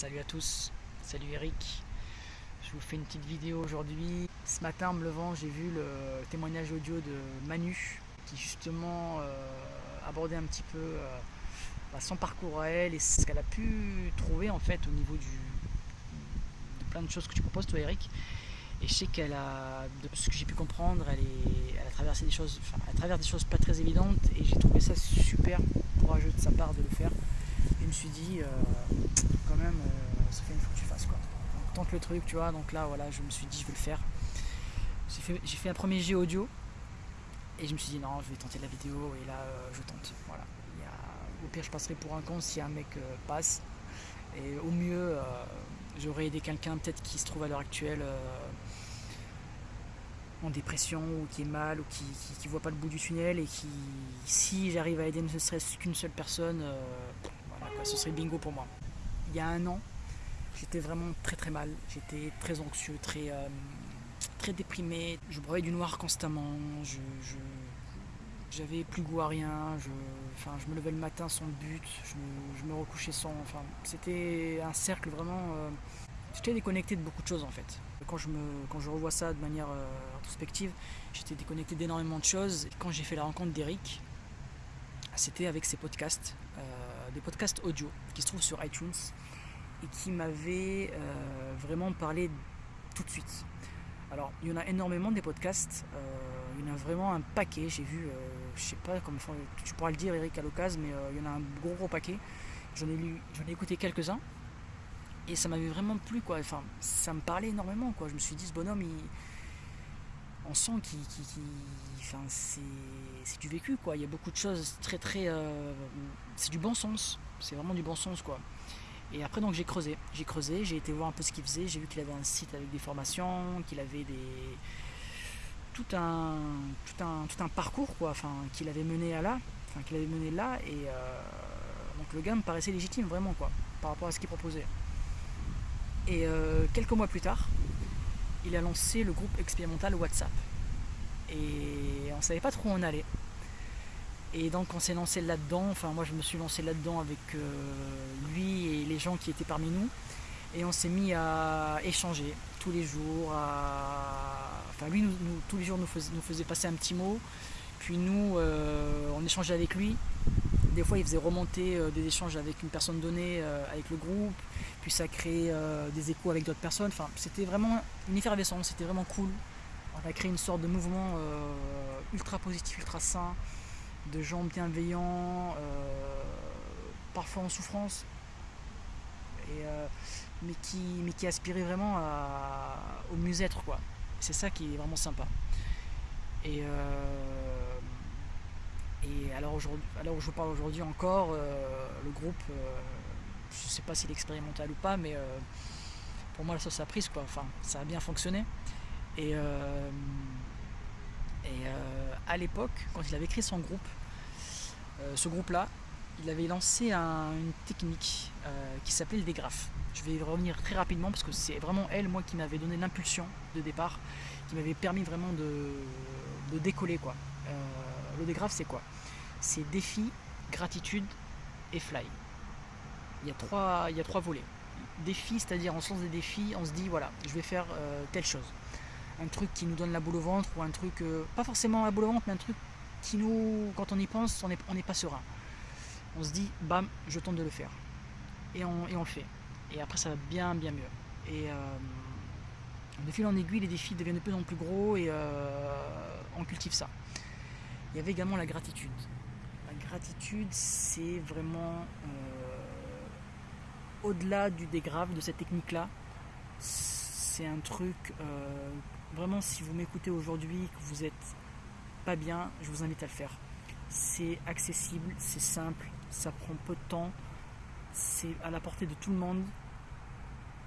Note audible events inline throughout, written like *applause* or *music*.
Salut à tous, salut Eric. Je vous fais une petite vidéo aujourd'hui. Ce matin, en me levant, j'ai vu le témoignage audio de Manu qui justement euh, abordait un petit peu euh, bah, son parcours à elle et ce qu'elle a pu trouver en fait au niveau de plein de choses que tu proposes toi Eric. Et je sais qu'elle a, de ce que j'ai pu comprendre, elle, a traversé des choses, enfin, elle des choses pas très évidentes et j'ai trouvé ça super courageux de sa part de le faire. Je me suis dit, euh, quand même, euh, ça fait une fois que tu fasses quoi. Donc tente le truc, tu vois. Donc là, voilà, je me suis dit, je vais le faire. J'ai fait, un premier jet audio et je me suis dit, non, je vais tenter la vidéo et là, euh, je tente. Voilà. Au pire, je passerai pour un con si un mec passe. Et au mieux, j'aurais aidé quelqu'un peut-être qui se trouve à l'heure actuelle en dépression ou qui est mal ou qui, qui voit pas le bout du tunnel et qui, si j'arrive à aider ne serait-ce qu'une seule personne, ce serait bingo pour moi. Il y a un an, j'étais vraiment très très mal. J'étais très anxieux, très, euh, très déprimé. Je broyais du noir constamment. J'avais plus goût à rien. Je, enfin, je me levais le matin sans but. Je me, recouchais sans. Enfin, c'était un cercle vraiment. euh, j'étais déconnecté de beaucoup de choses en fait. Quand je, me, quand je revois ça de manière euh, introspective, j'étais déconnecté d'énormément de choses. Quand j'ai fait la rencontre d'Eric, c'était avec ses podcasts, des podcasts audio qui se trouvent sur iTunes et qui m'avaient euh, vraiment parlé tout de suite. Alors, il y en a énormément des podcasts, euh, il y en a vraiment un paquet. J'ai vu, euh, je sais pas faut- tu pourras le dire, Eric, à l'occasion, mais euh, il y en a un gros gros paquet. J'en ai lu, j'en ai écouté quelques-uns et ça m'avait vraiment plu, quoi. Enfin, ça me parlait énormément, quoi. Je me suis dit, ce bonhomme, il, on sent c'est, du vécu, quoi. Il y a beaucoup de choses très très, euh, c'est du bon sens. C'est vraiment du bon sens, quoi. Et après, donc, j'ai creusé. J'ai creusé, j'ai été voir un peu ce qu'il faisait. J'ai vu qu'il avait un site avec des formations, qu'il avait des. Tout un, tout un, tout un parcours, quoi. Enfin, qu'il avait mené à là. Qu'il avait mené là. Et euh, donc, le gars me paraissait légitime, vraiment, quoi, par rapport à ce qu'il proposait. Et euh, quelques mois plus tard, il a lancé le groupe expérimental WhatsApp. Et on savait pas trop où on allait. Et donc on s'est lancé là-dedans, enfin moi je me suis lancé là-dedans avec euh, lui et les gens qui étaient parmi nous. Et on s'est mis à échanger tous les jours. Enfin lui nous- tous les jours nous faisait, nous faisait passer un petit mot. Puis nous euh, on échangeait avec lui. Des fois il faisait remonter euh, des échanges avec une personne donnée, euh, avec le groupe. Puis ça créait euh, des échos avec d'autres personnes. Enfin c'était vraiment une effervescence, c'était vraiment cool. On a créé une sorte de mouvement ultra positif, ultra sain de gens bienveillants, parfois en souffrance, mais, qui, aspiraient vraiment au mieux-être. C'est ça qui est vraiment sympa. Et alors, aujourd'hui, alors je vous parle aujourd'hui encore, euh, le groupe, euh, je ne sais pas s'il est expérimental ou pas, mais euh, pour moi la sauce a quoi. Enfin, ça a bien fonctionné. Et, à l'époque, quand il avait créé son groupe, ce groupe-là, il avait lancé un- une technique qui s'appelait le dégraphe. Je vais y revenir très rapidement parce que c'est vraiment elle, moi, qui m'avait donné l'impulsion de départ, qui m'avait permis vraiment de, de décoller. Quoi. Le dégraphe, c'est quoi? C'est défi, gratitude et fly. Il y a trois, il y a trois volets. Défi, c'est-à-dire on se lance des défis, on se dit voilà, je vais faire euh, telle chose un truc qui nous donne la boule au ventre ou un truc, euh, pas forcément la boule au ventre, mais un truc qui nous, quand on y pense, on n'est on n'est pas serein. On se dit, bam, je tente de le faire. Et on, et on le fait. Et après, ça va bien, bien mieux. Et euh, de fil en aiguille, les défis deviennent de plus en plus gros et euh, on cultive ça. Il y avait également la gratitude. La gratitude, c'est vraiment euh, au-delà du dégrave, de cette technique-là. C'est un truc, euh, vraiment, si vous m'écoutez aujourd'hui, que vous êtes pas bien, je vous invite à le faire. C'est accessible, c'est simple, ça prend peu de temps, c'est à la portée de tout le monde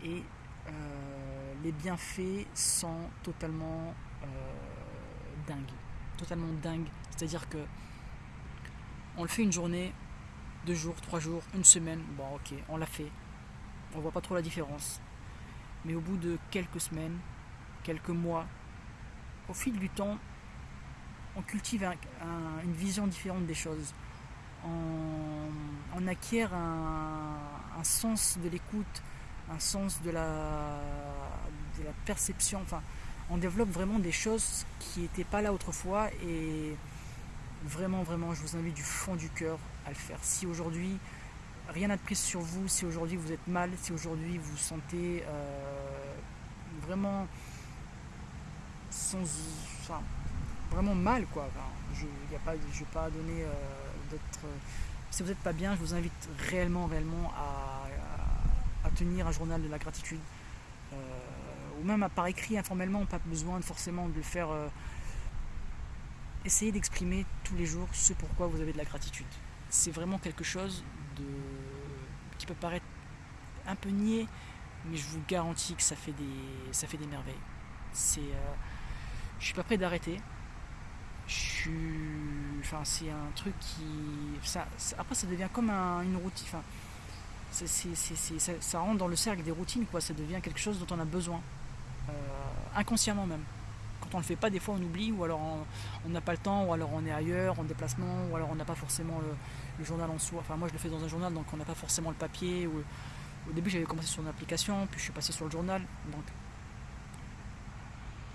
et euh, les bienfaits sont totalement dingues. Dingues. C'est-à-dire que on le fait une journée, deux jours, trois jours, une semaine, bon ok, on l'a fait. On voit pas trop la différence. Mais au bout de quelques semaines, quelques mois, au fil du temps, on cultive un- un- une vision différente des choses. On, on acquiert un, un sens de l'écoute, un sens de la, de la perception. Enfin, on développe vraiment des choses qui n'étaient pas là autrefois et vraiment, vraiment, je vous invite du fond du cœur à le faire. Si aujourd'hui rien n'a de prise sur vous, si aujourd'hui vous êtes mal, si aujourd'hui vous vous sentez euh, vraiment sans, vraiment mal, quoi. je ne vais pas donner euh, d'autres. Si vous n'êtes pas bien, je vous invite réellement, réellement à, tenir un journal de la gratitude. Euh, ou même par écrit informellement, pas besoin forcément de le faire. essayez d'exprimer tous les jours ce pourquoi vous avez de la gratitude. C'est vraiment quelque chose de, qui peut paraître un peu niais, mais je vous garantis que ça fait des, ça fait des merveilles. C'est, euh, je suis pas prêt d'arrêter. Je suis, enfin, c'est un truc qui, ça, après ça devient comme une routine. Enfin, ça, rentre dans le cercle des routines, quoi. Ça devient quelque chose dont on a besoin, euh, inconsciemment même quand on le fait pas, des fois on oublie, ou alors on n'a pas le temps, ou alors on est ailleurs, en déplacement, ou alors on n'a pas forcément le, journal en soi. Enfin moi je le fais dans un journal, donc on n'a pas forcément le papier. Au début j'avais commencé sur une application, puis je suis passé sur le journal. Donc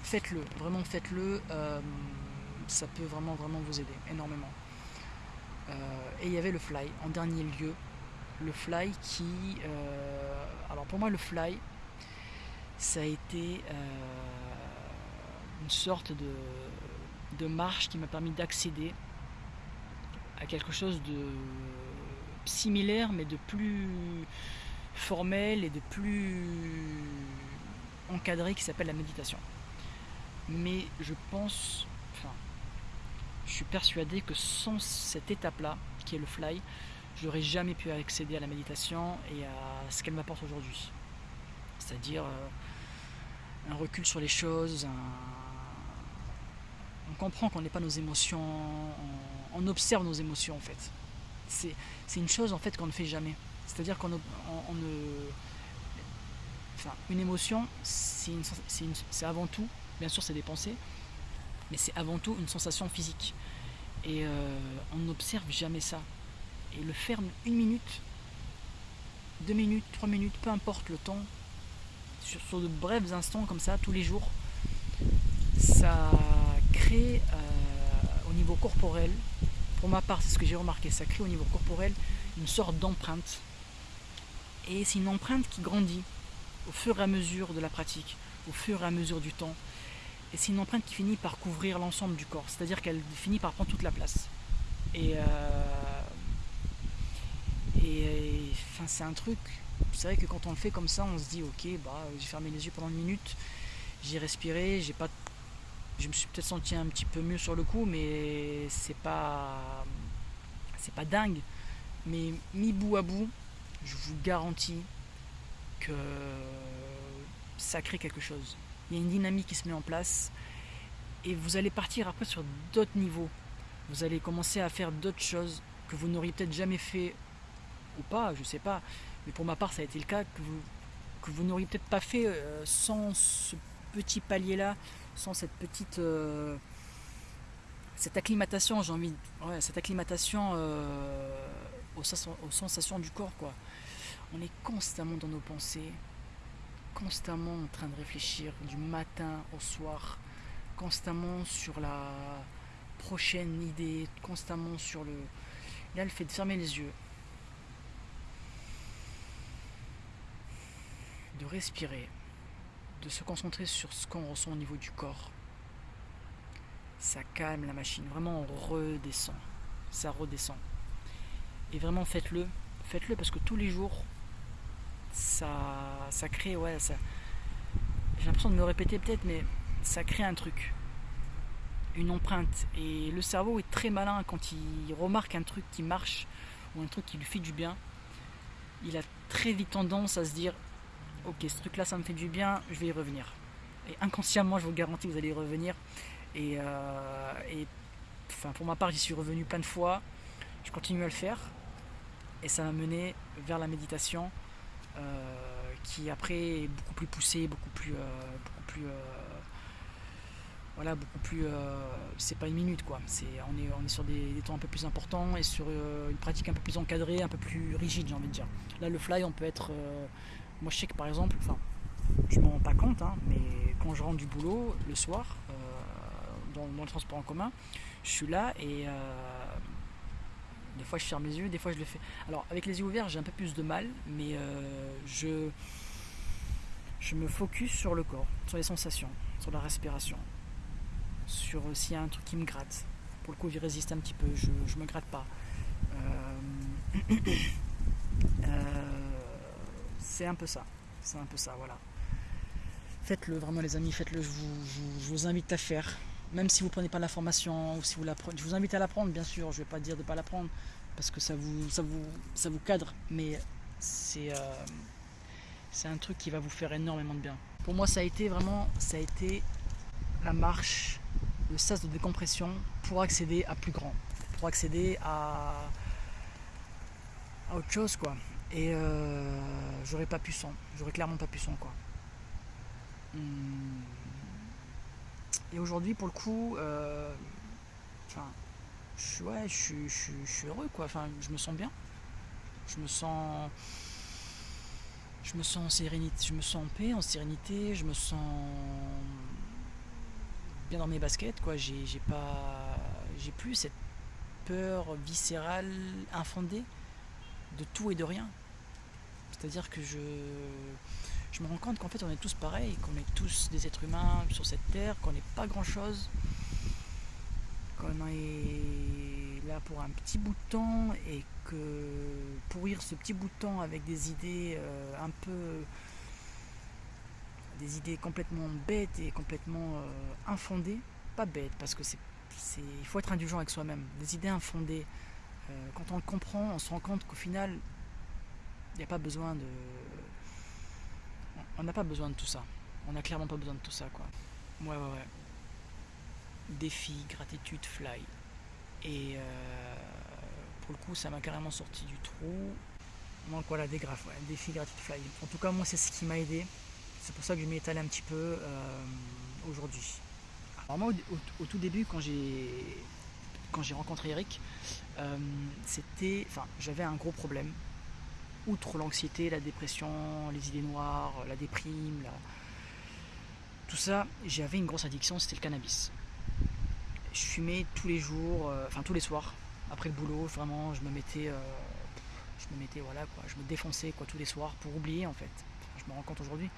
faites-le, vraiment faites-le. Euh, ça peut vraiment vraiment vous aider énormément. Euh, et il y avait le fly en dernier lieu. Le fly qui... Euh, alors pour moi le fly, ça a été une sorte de, marche qui m'a permis d'accéder à quelque chose de similaire mais de plus formel et de plus encadré qui s'appelle la méditation. Mais je pense, enfin, je suis persuadé que sans cette étape-là, qui est le fly, j'aurais jamais pu accéder à la méditation et à ce qu'elle m'apporte aujourd'hui. C'est-à-dire euh, un recul sur les choses, on comprend qu'on n'est pas nos émotions, on, observe nos émotions en fait. C'est une chose en fait qu'on ne fait jamais. C'est-à-dire qu'on ne. Une émotion, c'est avant tout, bien sûr c'est des pensées, mais c'est avant tout une sensation physique. Et euh, on n'observe jamais ça. Et le faire une minute, deux minutes, trois minutes, peu importe le temps, sur, de brefs instants comme ça, tous les jours, ça crée euh, au niveau corporel, pour ma part c'est ce que j'ai remarqué, ça crée au niveau corporel une sorte d'empreinte. Et c'est une empreinte qui grandit au fur et à mesure de la pratique, au fur et à mesure du temps. Et c'est une empreinte qui finit par couvrir l'ensemble du corps, c'est-à-dire qu'elle finit par prendre toute la place. Et, euh, et enfin, c'est un truc, c'est vrai que quand on le fait comme ça, on se dit ok, bah, j'ai fermé les yeux pendant une minute, j'ai respiré, j'ai pas je me suis peut-être senti un petit peu mieux sur le coup, mais c'est pas, c'est pas dingue. Mais mis bout à bout, je vous garantis que ça crée quelque chose. Il y a une dynamique qui se met en place et vous allez partir après sur d'autres niveaux. Vous allez commencer à faire d'autres choses que vous n'auriez peut-être jamais fait ou pas, je sais pas. Mais pour ma part, ça a été le cas que vous, n'auriez peut-être pas fait euh, sans ce petit palier-là sans cette petite euh, cette acclimatation, j'ai envie, ouais, cette acclimatation euh, aux, aux, sensations du corps, quoi. On est constamment dans nos pensées, constamment en train de réfléchir du matin au soir, constamment sur la prochaine idée, constamment sur le. Là, le fait de fermer les yeux, de respirer, de se concentrer sur ce qu'on ressent au niveau du corps. Ça calme la machine, vraiment on redescend, ça redescend. Et vraiment faites-le, faites-le parce que tous les jours, ça, ça crée, ouais, ça. J'ai l'impression de me répéter peut-être, mais ça crée un truc, une empreinte. Et le cerveau est très malin quand il remarque un truc qui marche ou un truc qui lui fait du bien. Il a très vite tendance à se dire ok, ce truc-là, ça me fait du bien, je vais y revenir. Et inconsciemment, je vous garantis que vous allez y revenir. Et, euh, enfin, pour ma part, j'y suis revenu plein de fois. Je continue à le faire. Et ça m'a mené vers la méditation, euh, qui après est beaucoup plus poussée, beaucoup plus, euh, beaucoup plus, voilà, beaucoup plus. c'est pas une minute quoi. C'est, on est, on est sur des, temps un peu plus importants et sur une pratique un peu plus encadrée, un peu plus rigide, j'ai envie de dire. Là, le fly, on peut être Moi, je sais que par exemple, enfin, je m'en rends pas compte, hein, mais quand je rentre du boulot le soir, euh, dans, le transport en commun, je suis là et euh, des fois je ferme les yeux, des fois je le fais. Alors avec les yeux ouverts, j'ai un peu plus de mal, mais euh, je, je me focus sur le corps, sur les sensations, sur la respiration, sur s'il y a un truc qui me gratte. Pour le coup, il résiste un petit peu, je ne me gratte pas. *coughs* c'est un peu ça. C'est un peu ça, voilà. Faites-le vraiment les amis, faites-le, je vous, invite à faire. Même si vous ne prenez pas la formation ou si vous la je vous invite à l'apprendre bien sûr, je ne vais pas dire de ne pas l'apprendre parce que ça vous, ça vous, ça vous cadre, mais c'est euh, un truc qui va vous faire énormément de bien. Pour moi ça a été vraiment, ça a été la marche, le sas de décompression pour accéder à plus grand, pour accéder à, à autre chose quoi. Et euh, j'aurais pas pu sans, j'aurais clairement pas pu sans quoi. Hmm. Et aujourd'hui, pour le coup, euh, je, ouais, je, suis heureux, quoi. Enfin, je me sens bien. Je me sens, je me sens en sérénité, je me sens en paix, en sérénité. Je me sens bien dans mes baskets, quoi. J'ai, pas, j'ai plus cette peur viscérale, infondée de tout et de rien. C'est-à-dire que je, je me rends compte qu'en fait on est tous pareils, qu'on est tous des êtres humains sur cette terre, qu'on n'est pas grand-chose, qu'on est là pour un petit bout de temps et que pourrir ce petit bout de temps avec des idées euh, un peu des idées complètement bêtes et complètement euh, infondées, pas bêtes parce que c'est, il faut être indulgent avec soi-même, des idées infondées. Euh, quand on le comprend, on se rend compte qu'au final, il n'y a pas besoin de, on n'a pas besoin de tout ça. On n'a clairement pas besoin de tout ça, quoi. Ouais, ouais, ouais. Défi, gratitude, fly. Et euh, pour le coup, ça m'a carrément sorti du trou. Donc voilà, des graphes, ouais. Défi, gratitude, fly. En tout cas, moi, c'est ce qui m'a aidé. C'est pour ça que je m'y étalé un petit peu euh, aujourd'hui. Alors moi, au, tout début, quand j'ai quand j'ai rencontré Eric, euh, c'était, enfin, j'avais un gros problème outre l'anxiété, la dépression, les idées noires, la déprime, tout ça, j'avais une grosse addiction, c'était le cannabis. Je fumais tous les jours, euh, enfin tous les soirs, après le boulot, vraiment, je me mettais, euh, je me mettais, voilà quoi, je me défonçais quoi tous les soirs pour oublier en fait. je me rends compte aujourd'hui,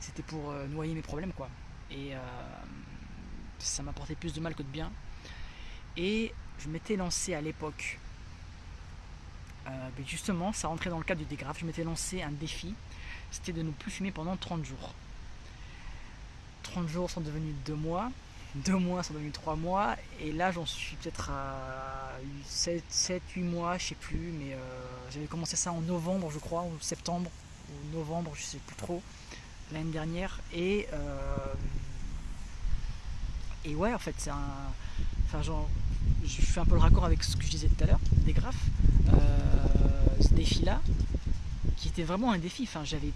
c'était pour euh, noyer mes problèmes quoi. Et ça m'apportait plus de mal que de bien. Et je m'étais lancé à l'époque euh, justement, ça rentrait dans le cadre du dégraphe. Je m'étais lancé un défi, c'était de ne plus fumer pendant 30 jours. 30 jours sont devenus 2 mois, 2 mois sont devenus 3 mois, et là j'en suis peut-être à 7, 8 mois, je sais plus, mais euh, j'avais commencé ça en novembre, je crois, ou septembre, ou novembre, je sais plus trop, l'année dernière, et euh, et ouais, en fait, c'est un. Enfin, genre, je fais un peu le raccord avec ce que je disais tout à l'heure, des graphes. Euh, ce défi-là, qui était vraiment un défi. Enfin, j'avais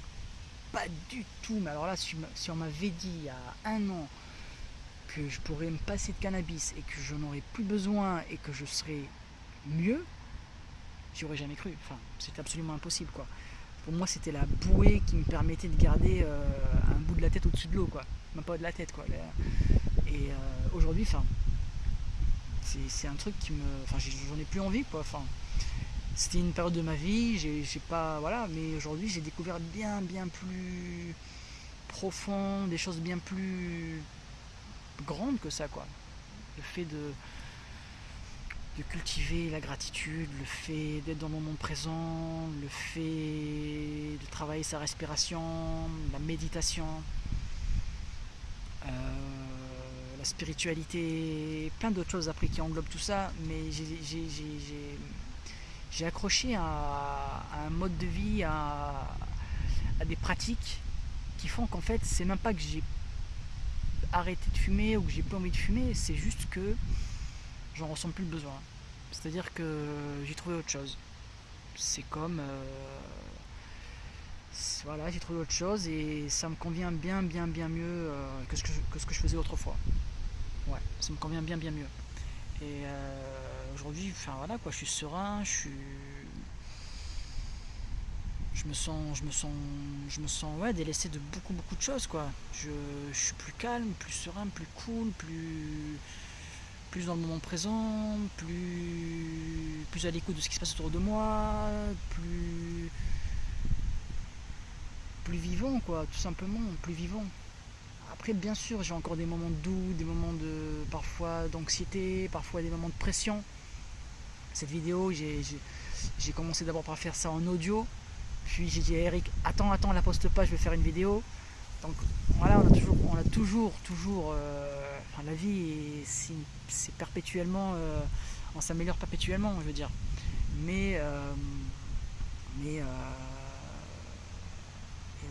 pas du tout, mais alors là, si, on m'avait dit il y a un an que je pourrais me passer de cannabis et que je n'aurais plus besoin et que je serais mieux, j'y aurais jamais cru. Enfin, c'était absolument impossible, quoi. Pour moi, c'était la bouée qui me permettait de garder euh, un bout de la tête au-dessus de l'eau, quoi. Même pas de la tête, quoi. Et euh, aujourd'hui, enfin, c'est un truc qui me. Enfin, j'en ai plus envie, quoi. Enfin, c'était une période de ma vie, j'ai pas. Voilà, mais aujourd'hui, j'ai découvert bien, bien plus profond, des choses bien plus grandes que ça, quoi. Le fait de cultiver la gratitude, le fait d'être dans le moment présent, le fait de travailler sa respiration, la méditation. Euh, la spiritualité, plein d'autres choses après qui englobent tout ça, mais j'ai accroché à, un mode de vie, à, des pratiques qui font qu'en fait, c'est même pas que j'ai arrêté de fumer ou que j'ai pas envie de fumer, c'est juste que j'en ressens plus le besoin. C'est-à-dire que j'ai trouvé autre chose. C'est comme. Euh, voilà, j'ai trouvé autre chose et ça me convient bien, bien, bien mieux euh, que, ce que, que, ce que je faisais autrefois ouais, ça me convient bien bien mieux. Et euh, aujourd'hui, enfin voilà quoi, je suis serein, je suis. je me sens, je me sens, je me sens ouais, délaissé de beaucoup beaucoup de choses quoi. Je, suis plus calme, plus serein, plus cool, plus, dans le moment présent, plus, plus à l'écoute de ce qui se passe autour de moi, plus, plus vivant quoi, tout simplement, plus vivant. Après bien sûr j'ai encore des moments doux, des moments de parfois d'anxiété, parfois des moments de pression. Cette vidéo j'ai commencé d'abord par faire ça en audio puis j'ai dit à Eric, attends, attends, la poste pas, je vais faire une vidéo. Donc voilà, on a toujours, toujours, euh, la vie, c'est perpétuellement, euh, on s'améliore perpétuellement, je veux dire. Mais, euh, mais, et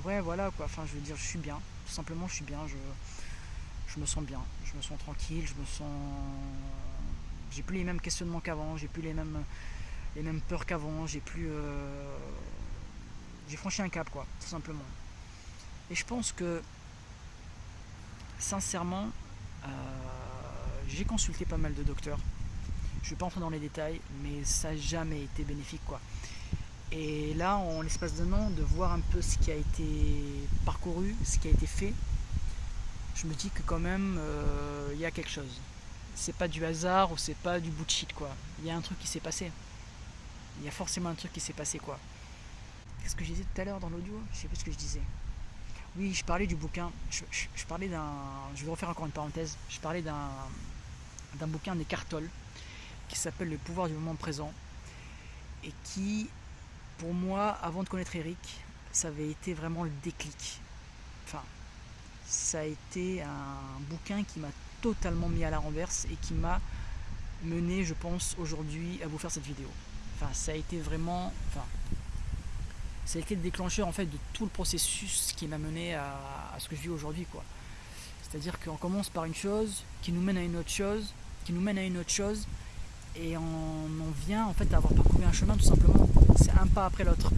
ouais, voilà quoi. Enfin, je veux dire, je suis bien. Tout simplement, je suis bien. Je me sens bien. Je me sens tranquille. Je me sens, j'ai plus les mêmes questionnements qu'avant. J'ai plus les mêmes, les mêmes peurs qu'avant. J'ai plus j'ai franchi un cap, quoi, tout simplement. Et je pense que, sincèrement, euh, j'ai consulté pas mal de docteurs. Je ne vais pas entrer dans les détails, mais ça n'a jamais été bénéfique, quoi. Et là, en l'espace d'un an, de voir un peu ce qui a été parcouru, ce qui a été fait, je me dis que quand même, euh, il y a quelque chose. C'est pas du hasard ou c'est pas du bullshit, quoi. Il y a un truc qui s'est passé. Il y a forcément un truc qui s'est passé, quoi. Qu'est-ce que je disais tout à l'heure dans l'audio? Je sais plus ce que je disais. Oui, je parlais du bouquin. Je, parlais d'un. Je vais refaire encore une parenthèse. Je parlais d'un d'un bouquin d'Eckhart Tolle qui s'appelle Le pouvoir du moment présent et qui, pour moi, avant de connaître Eric, ça avait été vraiment le déclic. Enfin, ça a été un bouquin qui m'a totalement mis à la renverse et qui m'a mené, je pense, aujourd'hui à vous faire cette vidéo. Enfin, ça a été vraiment. Enfin, ça a été le déclencheur en fait de tout le processus qui m'a mené à, ce que je vis aujourd'hui quoi. C'est-à-dire qu'on commence par une chose qui nous mène à une autre chose, qui nous mène à une autre chose, et on en vient en fait à avoir parcouru un chemin tout simplement. C'est un pas après l'autre.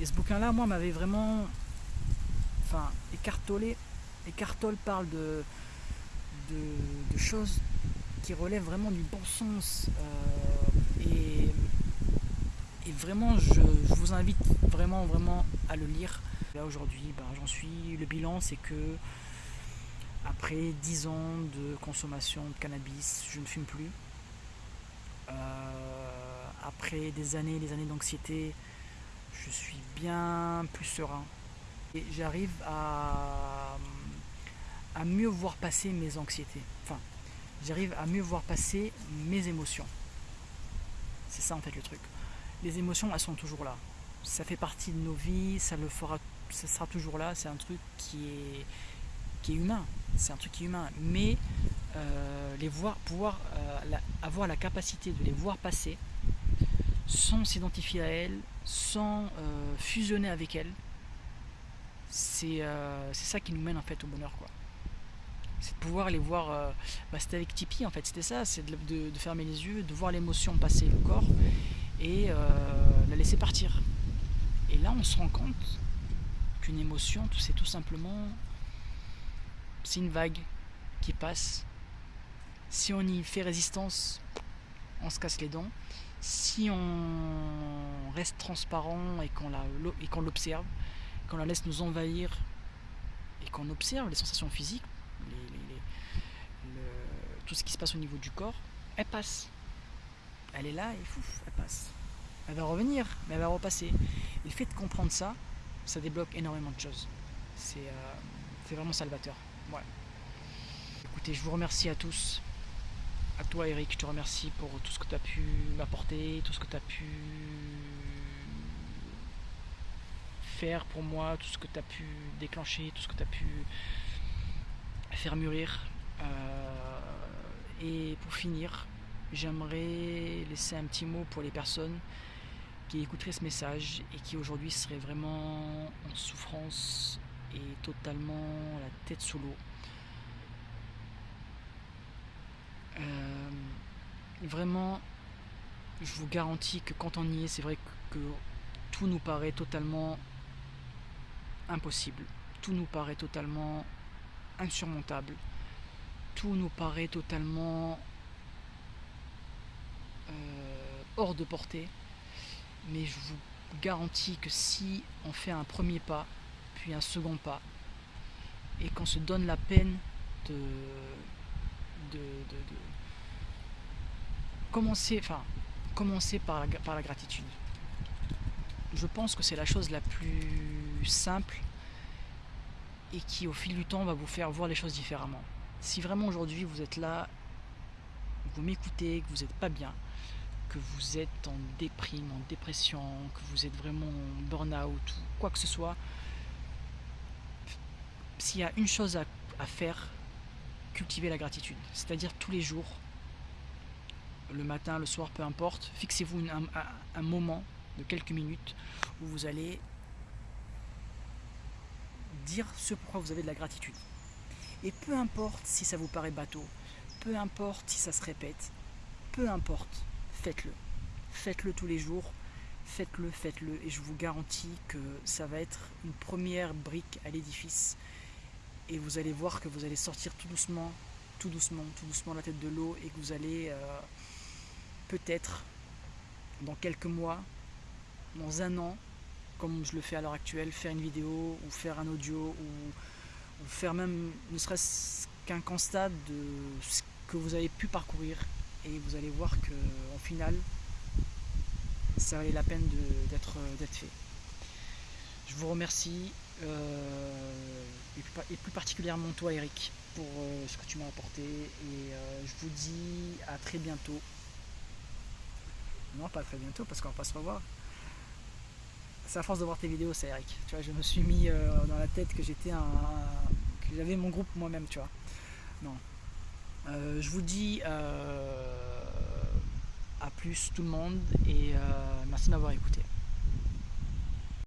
Et ce bouquin-là, moi, m'avait vraiment, enfin, écartolé. Écartole parle de, de, choses qui relèvent vraiment du bon sens. Euh, et vraiment, je, vous invite vraiment, vraiment à le lire. Là aujourd'hui, ben, j'en suis. Le bilan, c'est que après 10 ans de consommation de cannabis, je ne fume plus. Euh, après des années des années d'anxiété, je suis bien plus serein. Et j'arrive à, à mieux voir passer mes anxiétés. Enfin, j'arrive à mieux voir passer mes émotions. C'est ça en fait le truc les émotions, elles sont toujours là. Ça fait partie de nos vies, ça le fera, ça sera toujours là. C'est un truc qui est, humain. C'est un truc qui est humain. Mais euh, les voir, pouvoir euh, avoir la capacité de les voir passer, sans s'identifier à elles, sans euh, fusionner avec elles, c'est ça qui nous mène en fait au bonheur. C'est de pouvoir les voir. Bah, c'était avec Tipeee en fait, c'était ça, c'est de, de, fermer les yeux, de voir l'émotion passer le corps et euh, la laisser partir. Et là, on se rend compte qu'une émotion, c'est tout simplement, c'est une vague qui passe. Si on y fait résistance, on se casse les dents. Si on reste transparent et qu'on l'observe, qu'on la laisse nous envahir et qu'on observe les sensations physiques, tout ce qui se passe au niveau du corps, elle passe elle est là et fouf, elle passe. Elle va revenir, mais elle va repasser. Et le fait de comprendre ça, ça débloque énormément de choses. C'est euh, vraiment salvateur. Écoutez, je vous remercie à tous. À toi Eric, je te remercie pour tout ce que tu as pu m'apporter, tout ce que tu as pu faire pour moi, tout ce que tu as pu déclencher, tout ce que tu as pu faire mûrir. Euh, et pour finir, j'aimerais laisser un petit mot pour les personnes qui écouteraient ce message et qui aujourd'hui seraient vraiment en souffrance et totalement la tête sous l'eau. Euh, vraiment, je vous garantis que quand on y est, c'est vrai que, que tout nous paraît totalement impossible. Tout nous paraît totalement insurmontable. Tout nous paraît totalement euh, hors de portée. Mais je vous garantis que si on fait un premier pas, puis un second pas, et qu'on se donne la peine de, commencer, enfin, commencer par par la gratitude. Je pense que c'est la chose la plus simple et qui au fil du temps va vous faire voir les choses différemment. Si vraiment aujourd'hui vous êtes là, vous m'écoutez, que vous n'êtes pas bien, que vous êtes en déprime, en dépression, que vous êtes vraiment en burn-out ou quoi que ce soit, s'il y a une chose à, faire, cultivez la gratitude. C'est-à-dire tous les jours, le matin, le soir, peu importe, fixez-vous un moment de quelques minutes où vous allez dire ce pourquoi vous avez de la gratitude. Et peu importe si ça vous paraît bateau, peu importe si ça se répète, peu importe, faites-le. Faites-le tous les jours, faites-le, faites-le, et je vous garantis que ça va être une première brique à l'édifice. Et vous allez voir que vous allez sortir tout doucement, tout doucement, tout doucement la tête de l'eau, et que vous allez euh, peut-être, dans quelques mois, dans un an, comme je le fais à l'heure actuelle, faire une vidéo ou faire un audio ou, faire même ne serait-ce qu'un constat de ce que vous avez pu parcourir et vous allez voir que final ça valait la peine d'être fait. Je vous remercie euh, et, plus, particulièrement toi Eric pour euh, ce que tu m'as apporté et euh, je vous dis à très bientôt. Non pas très bientôt parce qu'on va pas se revoir c'est à force de voir tes vidéos, c'est Eric. Tu vois, je me suis mis euh, dans la tête que j'étais un, j'avais mon groupe moi-même, tu vois. Non. Euh, je vous dis euh, à plus tout le monde et merci de m'avoir écouté.